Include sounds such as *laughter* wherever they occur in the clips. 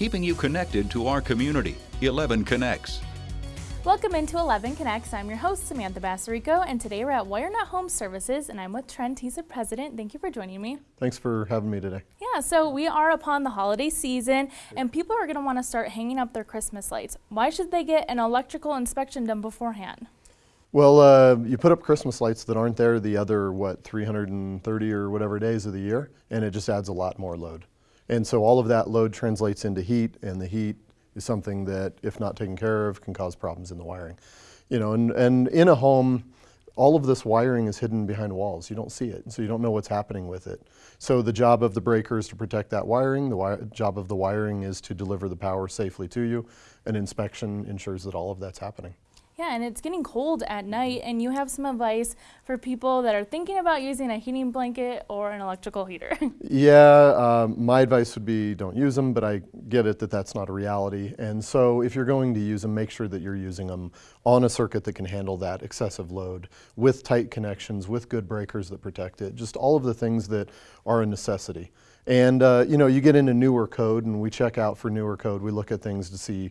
keeping you connected to our community. 11 Connects. Welcome into 11 Connects. I'm your host, Samantha Bassarico, and today we're at WireNut Home Services, and I'm with Trent. He's the president. Thank you for joining me. Thanks for having me today. Yeah, so we are upon the holiday season, and people are going to want to start hanging up their Christmas lights. Why should they get an electrical inspection done beforehand? Well, uh, you put up Christmas lights that aren't there the other, what, 330 or whatever days of the year, and it just adds a lot more load. And so all of that load translates into heat, and the heat is something that, if not taken care of, can cause problems in the wiring. You know, and, and in a home, all of this wiring is hidden behind walls. You don't see it, so you don't know what's happening with it. So the job of the breaker is to protect that wiring. The wi job of the wiring is to deliver the power safely to you. An inspection ensures that all of that's happening. Yeah, and it's getting cold at night, and you have some advice for people that are thinking about using a heating blanket or an electrical heater. *laughs* yeah, um, my advice would be don't use them, but I get it that that's not a reality. And so if you're going to use them, make sure that you're using them on a circuit that can handle that excessive load with tight connections, with good breakers that protect it, just all of the things that are a necessity. And uh, you know, you get into newer code and we check out for newer code. We look at things to see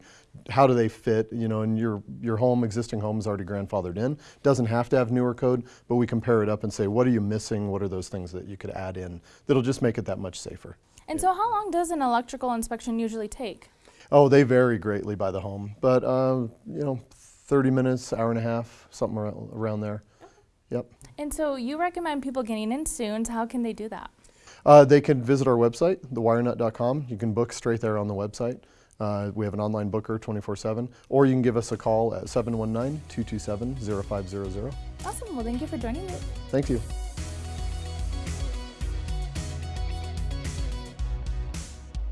how do they fit, you know, and your, your home, existing home is already grandfathered in. Doesn't have to have newer code, but we compare it up and say, what are you missing? What are those things that you could add in that'll just make it that much safer? And so how long does an electrical inspection usually take? Oh, they vary greatly by the home, but uh, you know, 30 minutes, hour and a half, something around there. Yep. And so you recommend people getting in soon, so how can they do that? Uh, they can visit our website, thewirenut.com. You can book straight there on the website. Uh, we have an online booker 24-7, or you can give us a call at 719-227-0500. Awesome. Well, thank you for joining me. Thank you.